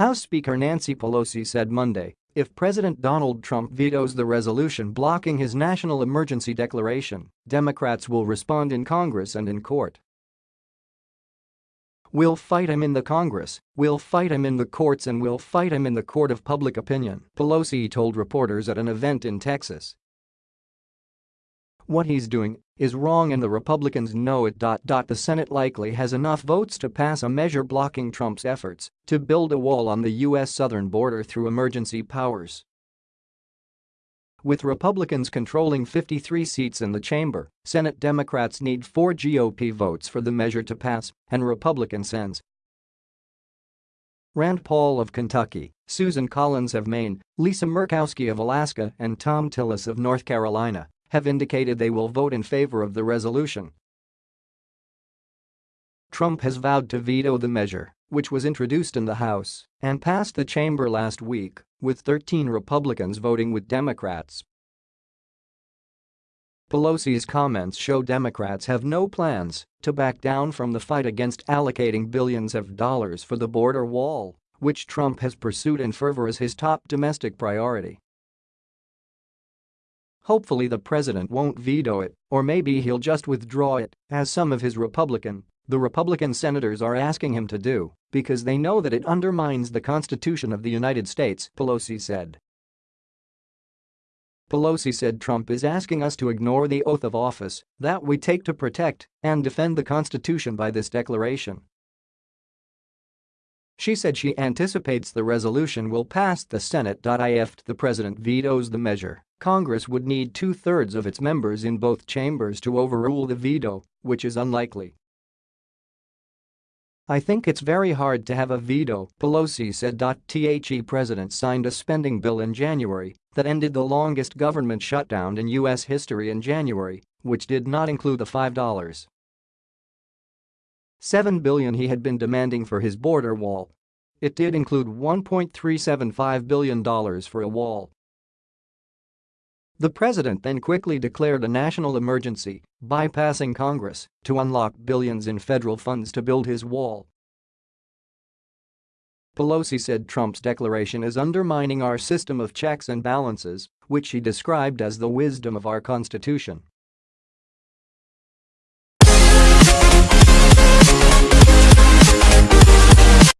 House Speaker Nancy Pelosi said Monday if President Donald Trump vetoes the resolution blocking his national emergency declaration, Democrats will respond in Congress and in court. We'll fight him in the Congress, we'll fight him in the courts and we'll fight him in the court of public opinion, Pelosi told reporters at an event in Texas. What he's doing is wrong and the Republicans know it. The Senate likely has enough votes to pass a measure blocking Trump's efforts to build a wall on the U.S. southern border through emergency powers. With Republicans controlling 53 seats in the chamber, Senate Democrats need four GOP votes for the measure to pass, and Republican sends Rand Paul of Kentucky, Susan Collins of Maine, Lisa Murkowski of Alaska and Thom Tillis of North Carolina have indicated they will vote in favor of the resolution. Trump has vowed to veto the measure, which was introduced in the House and passed the chamber last week, with 13 Republicans voting with Democrats. Pelosi's comments show Democrats have no plans to back down from the fight against allocating billions of dollars for the border wall, which Trump has pursued in fervor as his top domestic priority. Hopefully the president won't veto it, or maybe he'll just withdraw it, as some of his Republican, the Republican senators are asking him to do, because they know that it undermines the Constitution of the United States, Pelosi said. Pelosi said Trump is asking us to ignore the oath of office that we take to protect and defend the Constitution by this declaration. She said she anticipates the resolution will pass the Senate. If the president vetoes the measure, Congress would need two-thirds of its members in both chambers to overrule the veto, which is unlikely. I think it's very hard to have a veto, Pelosi said. The president signed a spending bill in January that ended the longest government shutdown in U.S. history in January, which did not include the $5. 7 billion he had been demanding for his border wall. It did include $1.375 billion for a wall. The president then quickly declared a national emergency, bypassing Congress to unlock billions in federal funds to build his wall. Pelosi said Trump's declaration is undermining our system of checks and balances, which she described as the wisdom of our Constitution.